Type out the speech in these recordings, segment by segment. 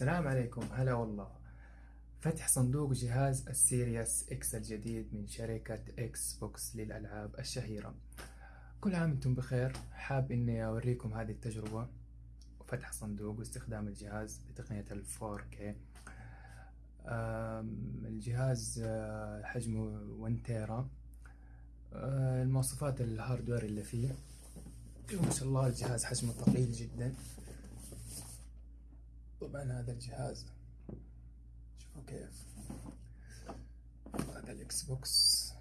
السلام عليكم. هلا والله. فتح صندوق جهاز ال Series X الجديد من شركة Xbox للألعاب الشهيرة. كل عام أنتم بخير. حاب إني أوريكم هذه التجربة. وفتح صندوق واستخدام الجهاز بتقنية ال 4K الجهاز آه، حجمه 1 tera آه، المواصفات ال hardware اللي فيه. ما شاء الله الجهاز حجمه ثقيل جدا. طبعا هذا الجهاز. شوفوا كيف. هذا ال Xbox.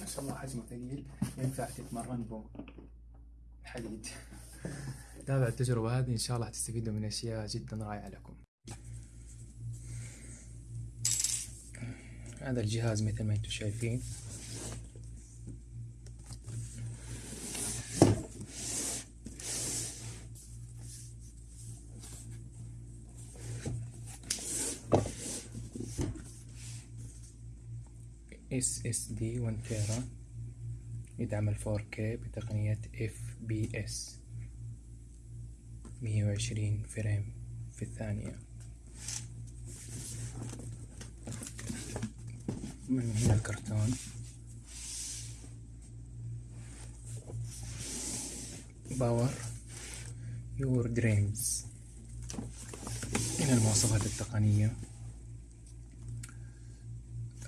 ما شاء الله حجمه ثقيل. ينفع تتمرن بو حديد. تابع التجربة هذه إن شاء الله تستفيدوا من أشياء جدا رائعة لكم. هذا الجهاز مثل ما أنتم شايفين. دي 1 tera يدعم ال 4K بتقنية FPS 120 frame في الثانية. من هنا الكرتون. Power Your Dreams هنا المواصفات التقنية.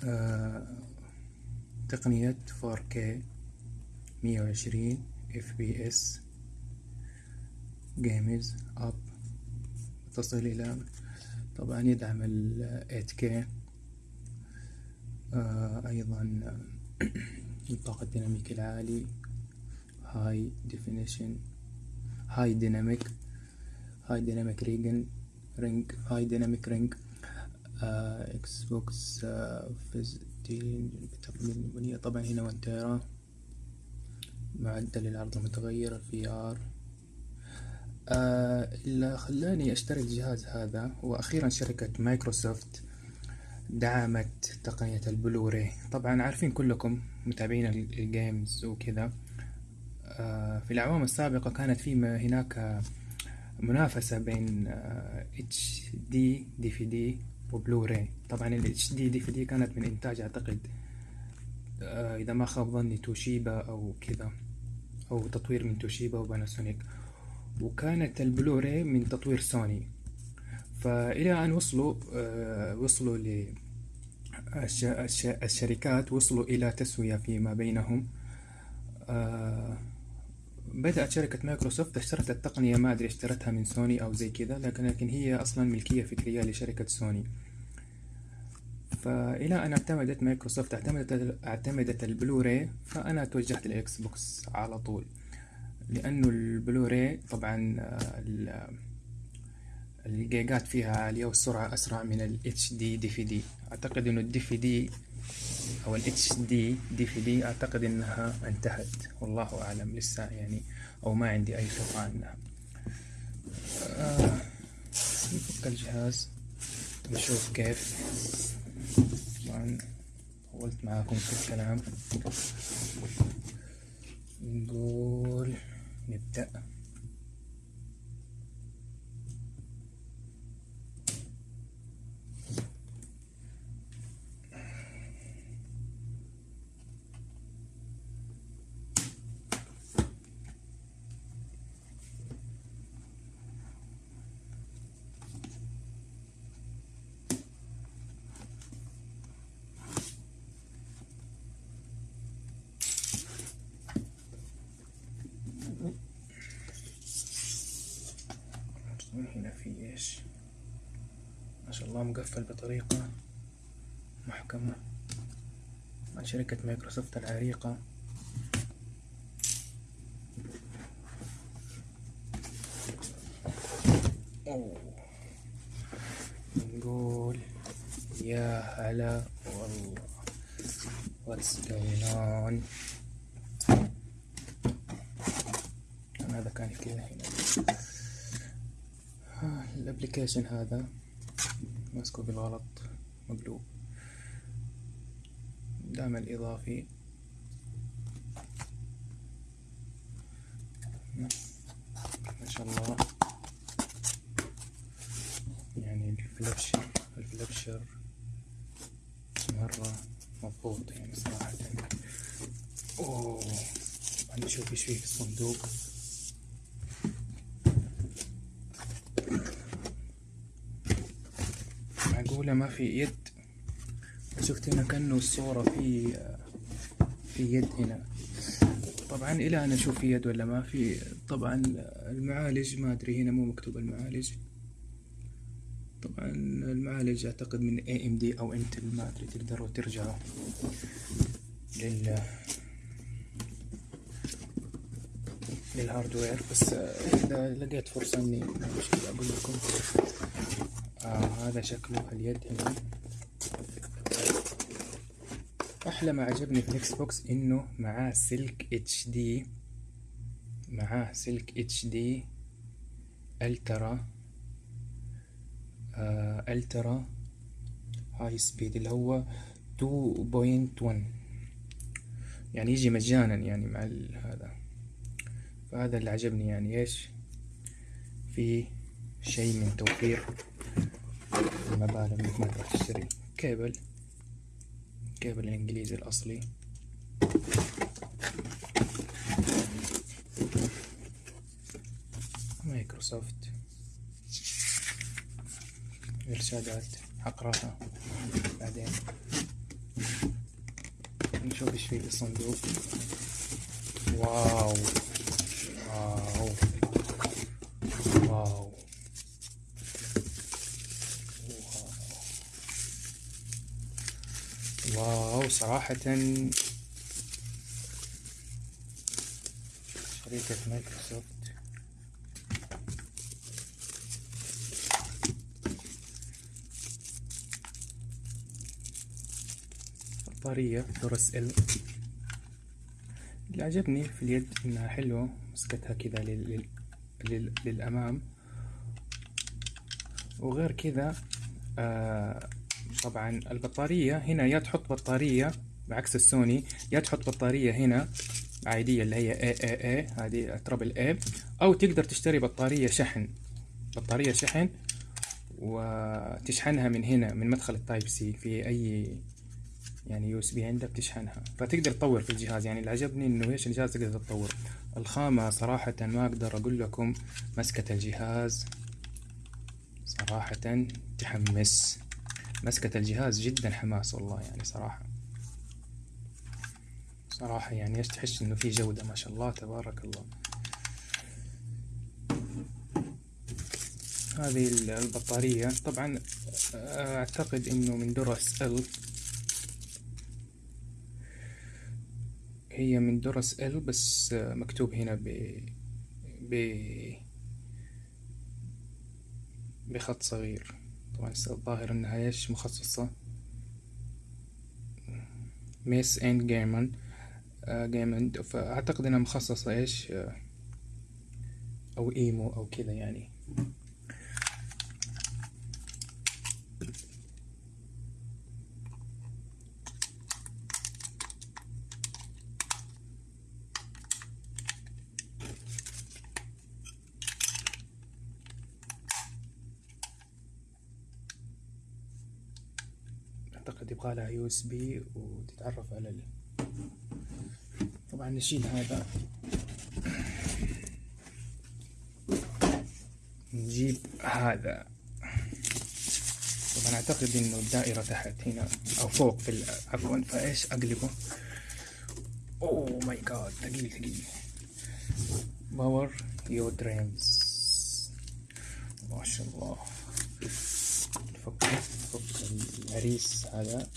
آه تقنية 4K 120 FPS games up تصل إلى طبعا يدعم ال 8K آه أيضا الطاقة الديناميكي العالي high definition high dynamic high dynamic region range high dynamic range Xbox فيزتين البنية طبعا هنا 1 tera معدل العرض المتغير ال VR. آه اللي خلاني اشتري الجهاز هذا وأخيرا شركة مايكروسوفت دعمت تقنية البلوراي. طبعا عارفين كلكم متابعين ال games وكذا. آه في الأعوام السابقة كانت في هناك منافسة بين HD DVD و Blu-ray. طبعا ال HD DVD كانت من إنتاج أعتقد آه إذا ما خاب ظني توشيبا أو كذا. أو تطوير من توشيبا وباناسونيك. وكانت البلوراي من تطوير سوني. فإلى أن وصلوا آه وصلوا ل الشركات وصلوا إلى تسوية فيما بينهم. آه بدأت شركة مايكروسوفت اشترت التقنية ما أدري اشترتها من سوني أو زي كذا لكن هي أصلا ملكية فكرية لشركة سوني. فإلى أن اعتمدت مايكروسوفت اعتمدت اعتمدت البلوراي فأنا توجهت لل Xbox على طول. لأنه البلوراي طبعا الجيجات فيها عالية والسرعة أسرع من ال HD DVD أعتقد إنه ال DVD أو ال HD DVD أعتقد إنها انتهت. والله أعلم لسه يعني أو ما عندي أي خبرة عنها. آه نفك الجهاز. نشوف كيف. طبعا طولت معاكم في الكلام. نقول نبدأ هنا في إيش؟ ما شاء الله مقفل بطريقة محكمة. مع شركة مايكروسوفت العريقة أوه. نقول يا هلا والله what's going on مكاني كذا هنا الابلكيشن هذا. ماسكه بالغلط. مقلوب دعم الإضافي. ما شاء الله. يعني الفلبشر الفلبشر مرة مضبوط يعني صراحة. أوه. نشوف إيش فيه في الصندوق. ما في يد. شفت هنا كأنه الصورة في في يد هنا. طبعا إلى أن أشوف في يد ولا ما في طبعا المعالج ما أدري هنا مو مكتوب المعالج. طبعا المعالج أعتقد من اي ام دي أو انتل ما أدري تقدروا ترجعوا لل لل hardware بس إذا لقيت فرصة مشكلة أقول لكم. آه هذا شكله اليد هنا. أحلى ما عجبني في ال Xbox إنه معاه سلك HD معاه سلك HD Ultra آه Ultra High Speed اللي هو 2.1 يعني يجي مجانا يعني مع هذا. فهذا اللي عجبني يعني إيش؟ في شيء من توفير. المبالغ انك ما تروح تشتري cable cable الإنجليزي الأصلي. مايكروسوفت. إرشادات. حقراها بعدين. نشوف إيش في الصندوق. واو واو. واو واو صراحة شركة مايكروسوفت. بطارية Duracell اللي عجبني في اليد إنها حلوة مسكتها كذا لل... لل... للأمام. وغير كذا آه طبعا البطارية هنا يا تحط بطارية بعكس السوني يا تحط بطارية هنا عادية اللي هي AAA هذه triple A أو تقدر تشتري بطارية شحن. بطارية شحن وتشحنها من هنا من مدخل ال Type C في أي يعني USB عندك تشحنها. فتقدر تطور في الجهاز. يعني اللي عجبني إنه إيش؟ الجهاز تقدر تطور. الخامة صراحة ما أقدر أقول لكم مسكة الجهاز صراحة تحمس. مسكة الجهاز جدا حماس والله يعني صراحة. صراحة يعني إيش تحس إنه في جودة ما شاء الله تبارك الله. هذه البطارية. طبعا أعتقد إنه من درس ال هي من درس ال بس مكتوب هنا ب ب بخط صغير. طبعا الظاهر انها إيش مخصصة. ميس إند جيمن جيمن فأعتقد إنها مخصصة إيش؟ أو إيمو أو كذا يعني. أعتقد يبغى لها USB وتتعرف على ال... طبعا نشيل هذا. نجيب هذا. طبعا أعتقد إنه الدائرة تحت هنا أو فوق في عفوا فإيش؟ أقلبه. oh my god ثقيل ثقيل. power your dreams ما شاء الله. نفك نفك العريس هذا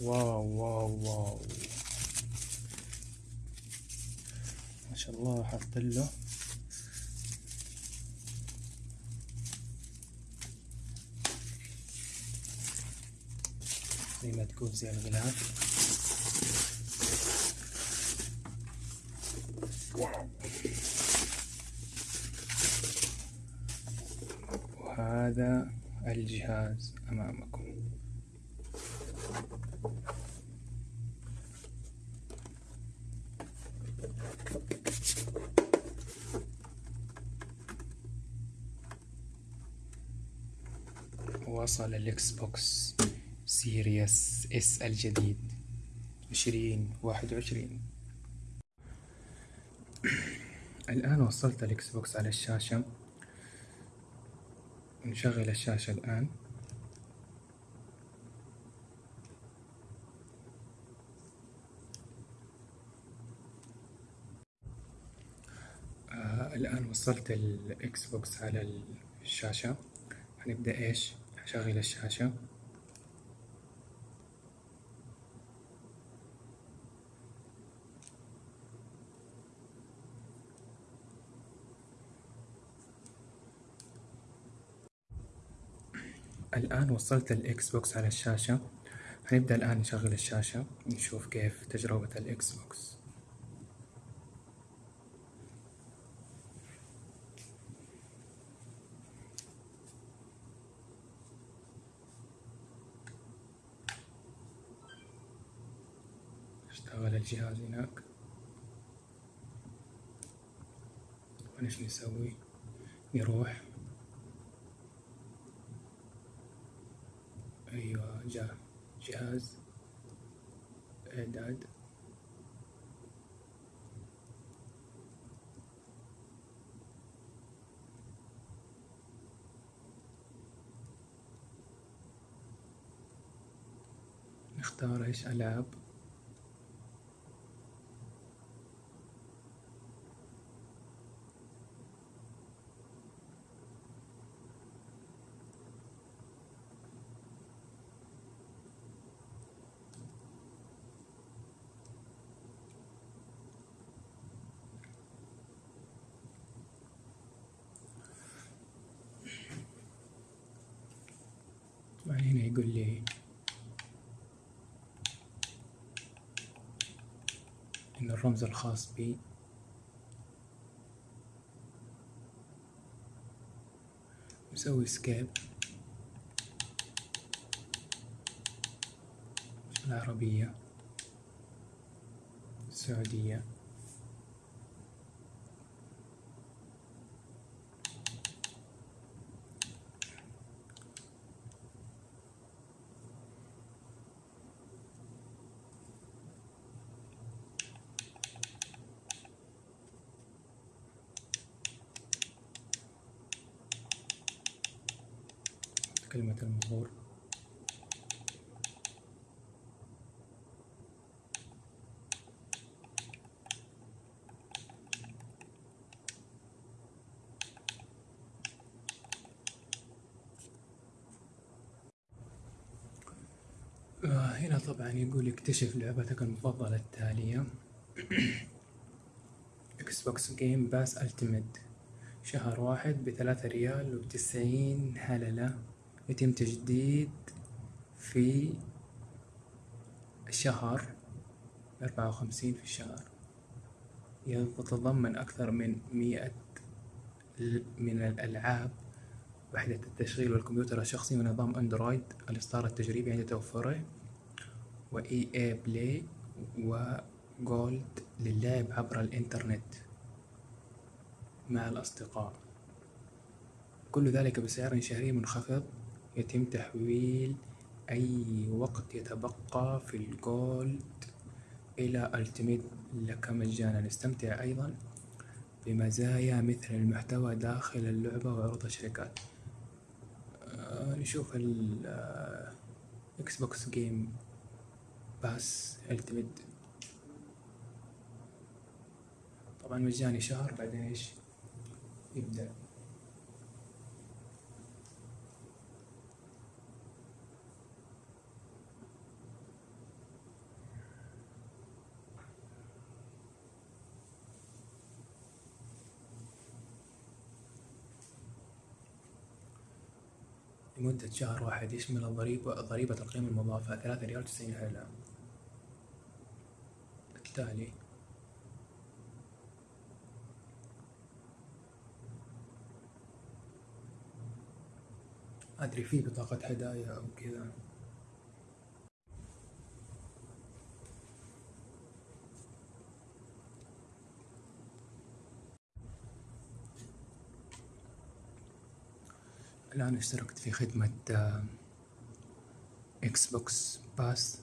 واو واو واو. ما شاء الله حط له. زي ما تكون زي الغلاف. هذا الجهاز أمامكم. وصل ال Xbox Series S الجديد. عشرين واحد وعشرين. الآن وصلت ال Xbox على الشاشة. نشغل الشاشة الآن. آه الآن وصلت ال Xbox على الشاشة. هنبدأ إيش؟ أشغل الشاشة. الآن وصلت ال Xbox على الشاشة. هنبدأ الآن نشغل الشاشة نشوف كيف تجربة ال Xbox. اشتغل الجهاز هناك. ونش نسوي؟ نروح أيوة جاء جهاز إعداد. نختار إيش؟ ألعاب طبعا هنا يقول لي. إن الرمز الخاص بي نسوي سكيب العربية. السعودية. كلمة المرور آه، هنا طبعا يقول اكتشف لعبتك المفضلة التالية. Xbox Game Pass Ultimate شهر واحد بثلاثة ريال وتسعين هللة. يتم تجديد في الشهر أربعة وخمسين في الشهر. يتضمن أكثر من مئة من الألعاب. وحدة التشغيل والكمبيوتر الشخصي ونظام أندرويد. الإصدار التجريبي عند توفره. و EA Play و Gold للعب عبر الإنترنت مع الأصدقاء. كل ذلك بسعر شهري منخفض. يتم تحويل أي وقت يتبقى في ال Gold إلى Ultimate لك مجانا. استمتع أيضا بمزايا مثل المحتوى داخل اللعبة وعروض الشركات. آه، نشوف ال Xbox Game Pass Ultimate طبعا مجاني شهر بعدين إيش؟ يبدأ. لمدة شهر واحد يشمل الضريبة ضريبة القيمة المضافة ثلاثة ريال وتسعين هللة التالي أدري في بطاقة هدايا أو كذا. الآن اشتركت في خدمة Xbox Pass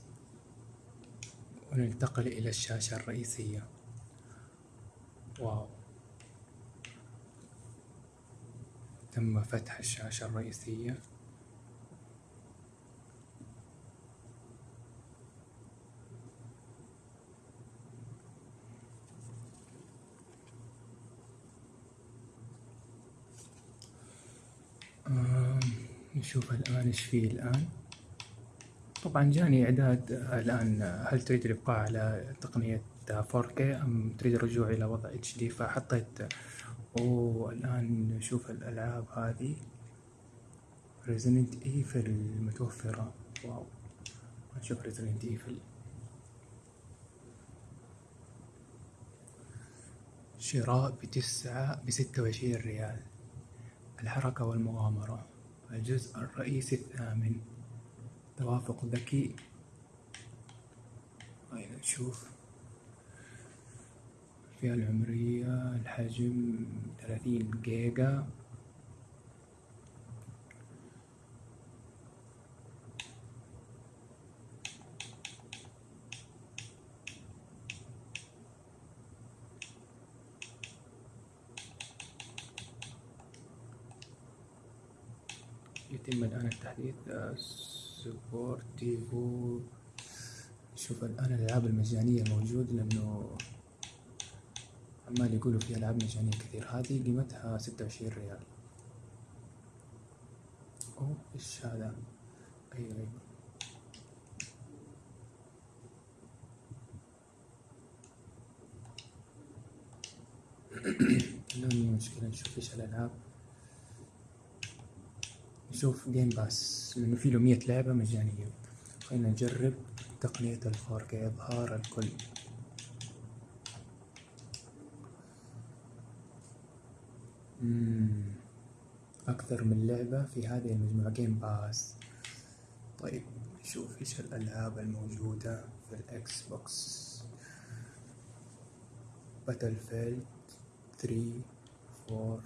وننتقل إلى الشاشة الرئيسية. واو. تم فتح الشاشة الرئيسية. نشوف الآن إيش فيه الآن. طبعا جاني إعداد الآن هل تريد الإبقاء على تقنية 4K أم تريد الرجوع إلى وضع HD فحطيت أوه الآن نشوف الألعاب هذه. Resident Evil متوفرة واو. نشوف Resident Evil. شراء بتسعة بستة وعشرين ريال. الحركة والمغامرة. الجزء الرئيسي الثامن توافق ذكي. هيا نشوف. الفئة العمرية الحجم ثلاثين جيجا. يتم الآن التحديث سبورتيفو. شوف الآن الألعاب المجانية موجود لأنه عمال يقولوا في ألعاب مجانية كثير. هذه قيمتها ستة وعشرين ريال. أوه إيش هذا؟ أيوة أيوة لا مشكلة. نشوف إيش الألعاب. نشوف Game Pass لأنه في له مية لعبة مجانية. خلينا نجرب تقنية 4K إظهار الكل. أكثر من لعبة في هذه المجموعة. Game Pass طيب نشوف إيش الألعاب الموجودة في ال Xbox. Battlefield 3 4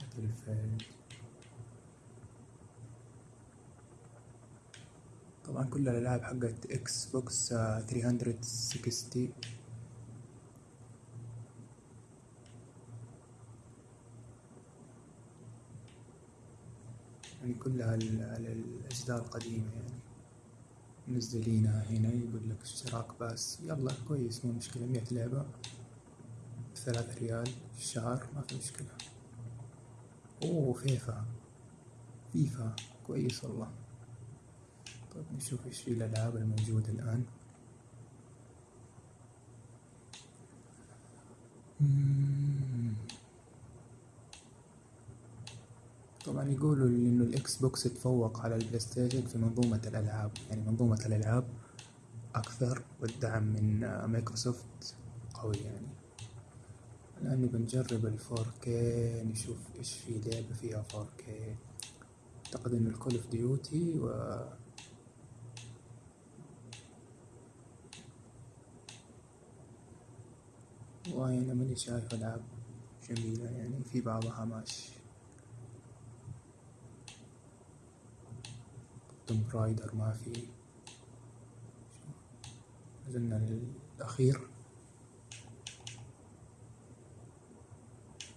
Battlefield طبعا كل الألعاب حقت Xbox three hundred sixty يعني كلها على الأجزاء القديمة يعني. منزلينها هنا يقول لك اشتراك بس؟ يلا كويس مو مشكلة. مية لعبة بثلاثة ريال في الشهر ما في مشكلة. أوه FIFA. FIFA كويس والله. طيب نشوف إيش في الألعاب الموجودة الآن طبعا يقولوا إنه ال Xbox تفوق على ال PlayStation في منظومة الألعاب. يعني منظومة الألعاب أكثر والدعم من مايكروسوفت قوي يعني. الآن نبي نجرب ال four K نشوف إيش في لعبة فيها four K أعتقد إنه ال Call of Duty و والله أنا ماني شايف العاب جميلة يعني في بعضها ماشي. Tomb Raider ما في. نزلنا الأخير.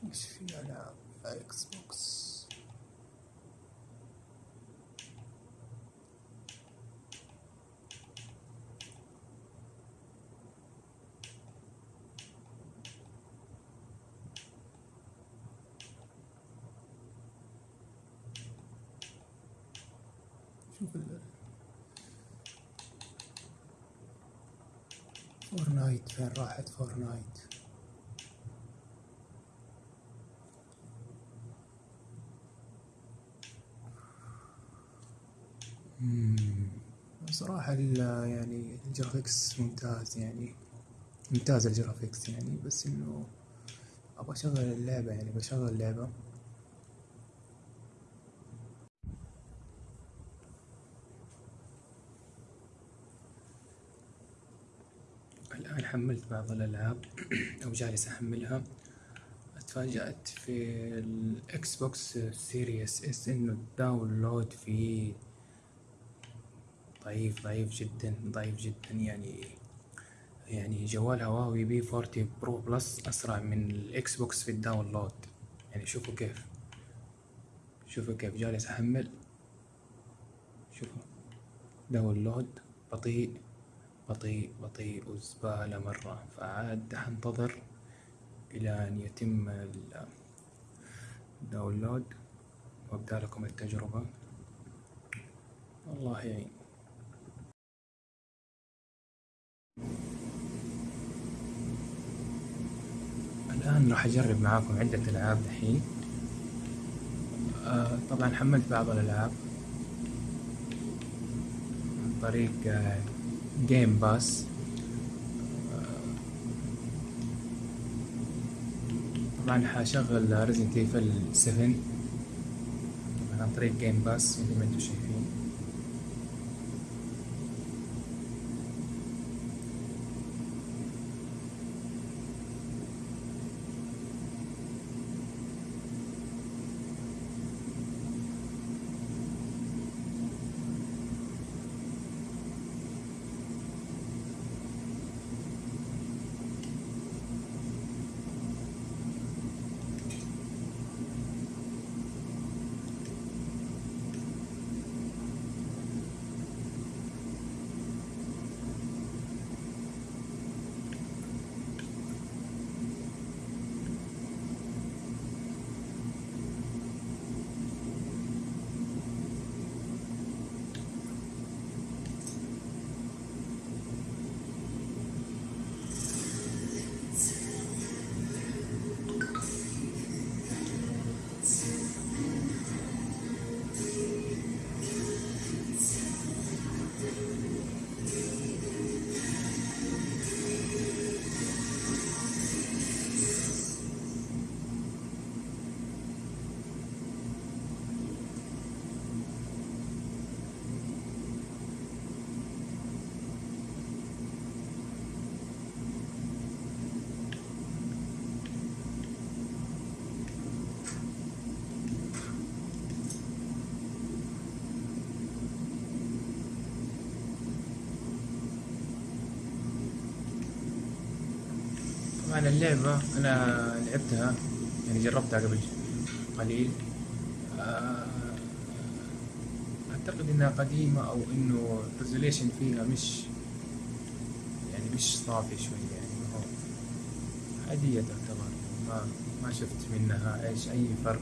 إيش في ألعاب Xbox شوف Fortnite فين راحت Fortnite صراحة يعني ال graphics ممتاز يعني. ممتاز ال graphics يعني بس إنه أبغى أشغل اللعبة يعني بشغل اللعبة الآن حملت بعض الألعاب أو جالس أحملها. اتفاجأت في ال Xbox Series S إنه ال download فيه ضعيف ضعيف جدا ضعيف جدا. يعني يعني جوال Huawei P forty Pro Plus أسرع من ال Xbox في ال download. يعني شوفوا كيف. شوفوا كيف. جالس أحمل. شوفوا. download بطيء. بطيء بطيء وزبالة مرة. فعاد حنتظر إلى أن يتم الداونلود وأبدأ لكم التجربة. الله يعين الآن راح أجرب معاكم عدة ألعاب الحين آه طبعا حملت بعض الألعاب. عن طريق Game Pass طبعا حشغل Resident Evil 7 طبعا عن طريق Game Pass مثل ما أنتم شايفين طبعا اللعبة أنا لعبتها يعني جربتها قبل قليل. آه، أعتقد إنها قديمة أو إنه الريزوليشن فيها مش يعني مش صافي شوي يعني ما هو عادية تعتبر. ما ما شفت منها إيش أي فرق.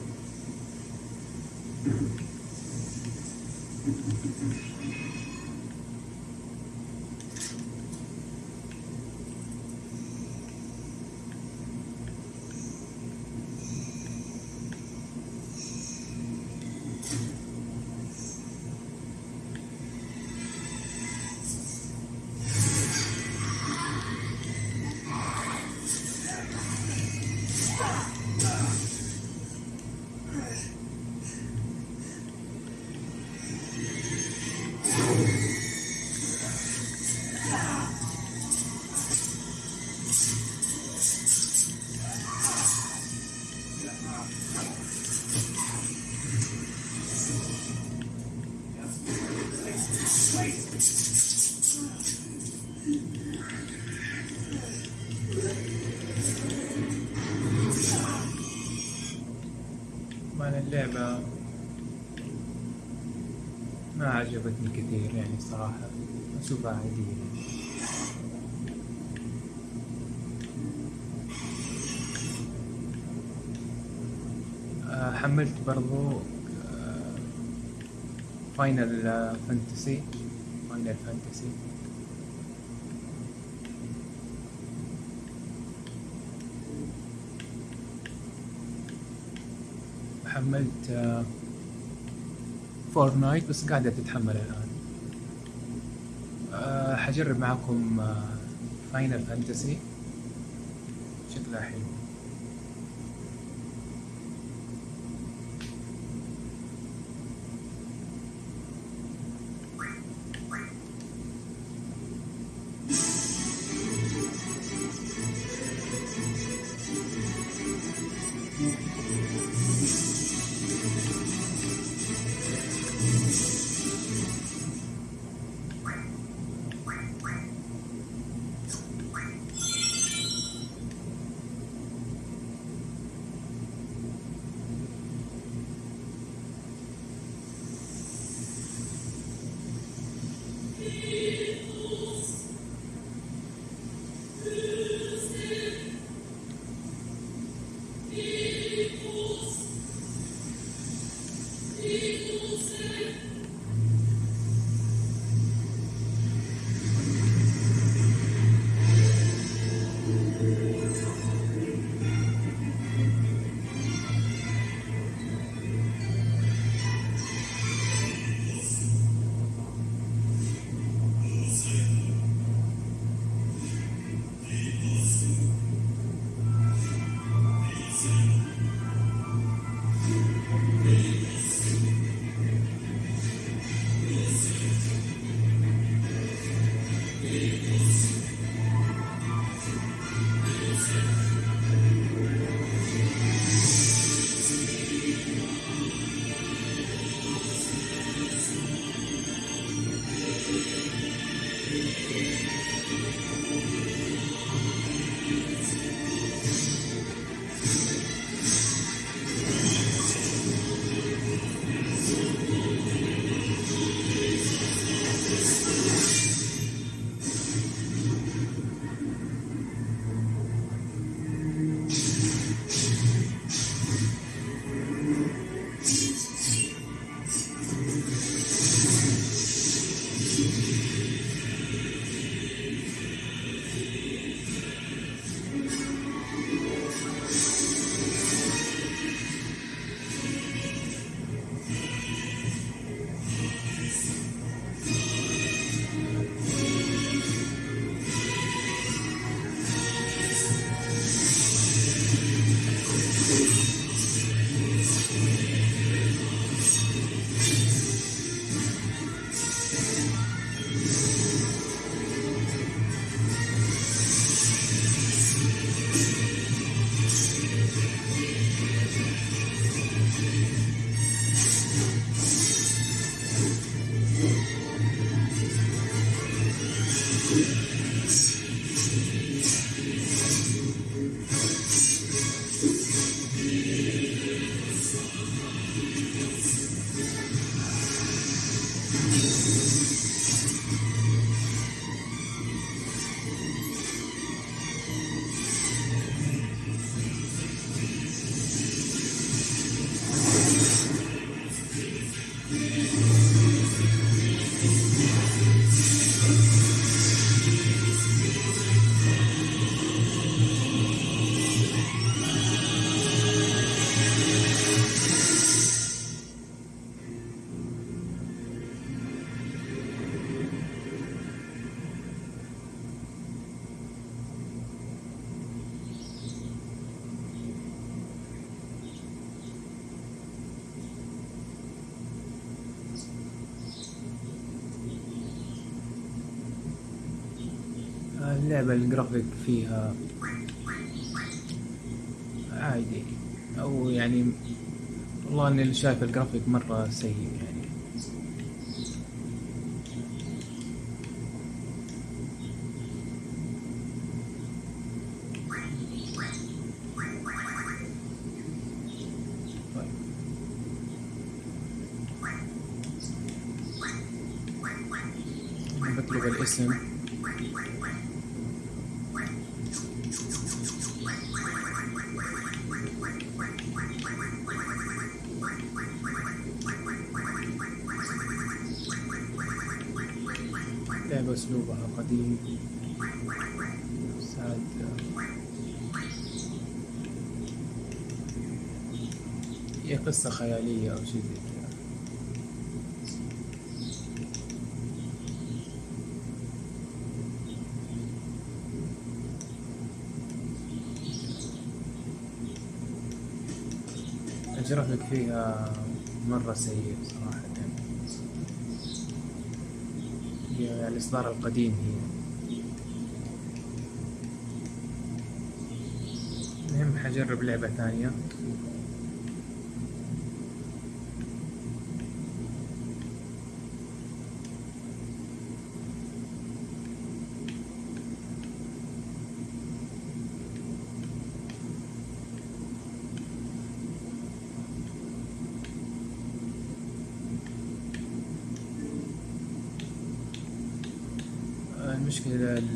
طبعا اللعبة ما عجبتني كثير يعني صراحة أشوفها عادية. آه، حملت برضو Final Fantasy Final Fantasy حملت Fortnite بس قاعدة تتحمل الآن. أه حجرب معكم Final Fantasy شكلها حلو. اللعبة الجرافيك فيها عادي. أو يعني والله إني شايف الجرافيك مرة سيء يعني. اللعبة أسلوبها قديم. سعد. هي قصة خيالية أو شيء زي كذا. أجرفك فيها مرة سيء صراحة. الإصدار القديم. هي المهم حجرب لعبة ثانية.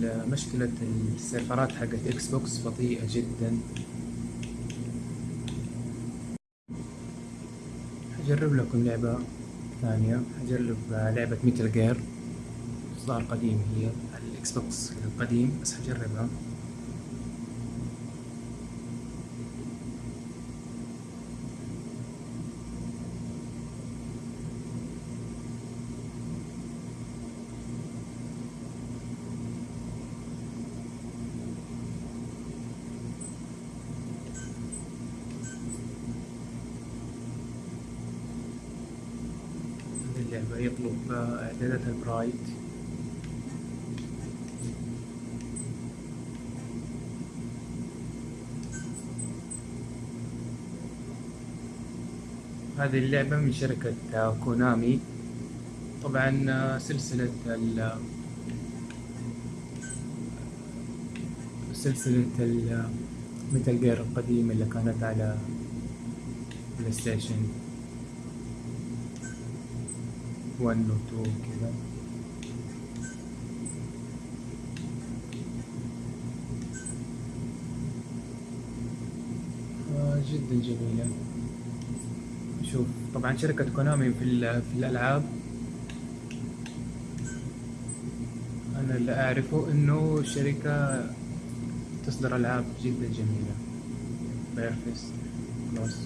مشكلة ال serverات حقت Xbox بطيئة جدا. حجرب لكم لعبة ثانية. حجرب لعبة Metal Gear إصدار قديم هي ال Xbox القديم بس حجربها اللعبة يطلب ال bright هذه اللعبة من شركة Konami. طبعا سلسلة ال سلسلة ال Metal Gear القديمة اللي كانت على PlayStation 1 و 2 كذا آه جدا جميلة. شوف طبعا شركة Konami في, في الألعاب. أنا اللي أعرفه إنه شركة تصدر ألعاب جدا جميلة. بيرفست كلوس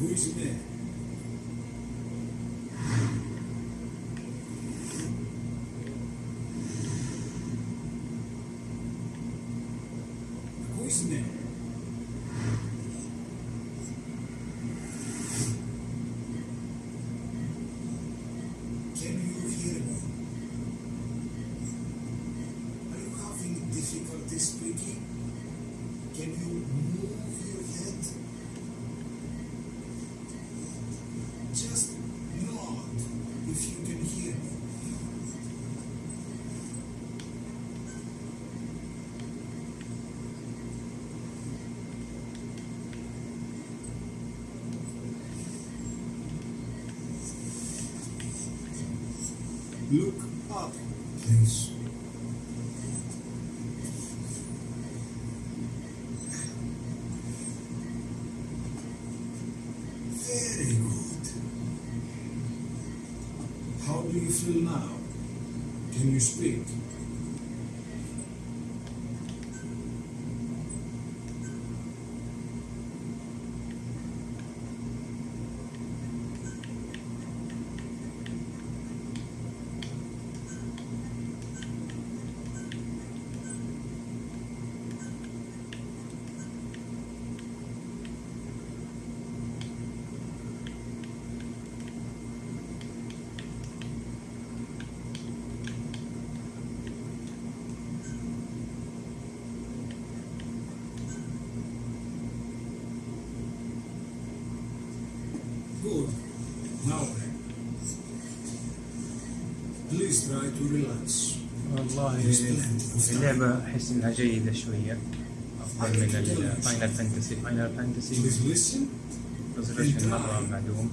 無意識 do you feel now? Can you speak? والله اللعبة أحس إنها جيدة شوية. أفضل من ال Final Fantasy Final Fantasy resolution مرة معدوم.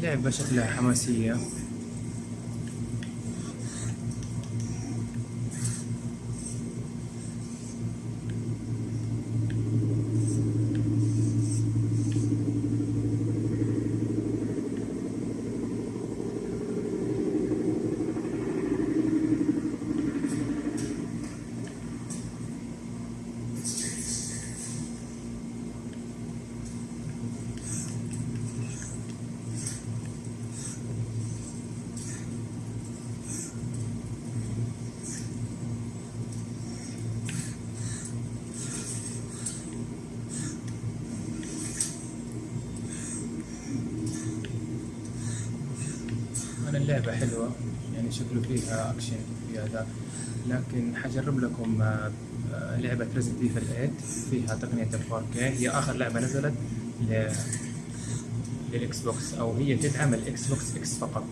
اللعبة شكلها حماسية أنا اللعبة حلوة يعني شكله فيها أكشن فيها ذا لكن حجرب لكم آه، آه، لعبة Resident Evil 8 فيها تقنية ال 4K هي آخر لعبة نزلت ل... لل Xbox أو هي تدعم ال Xbox X فقط.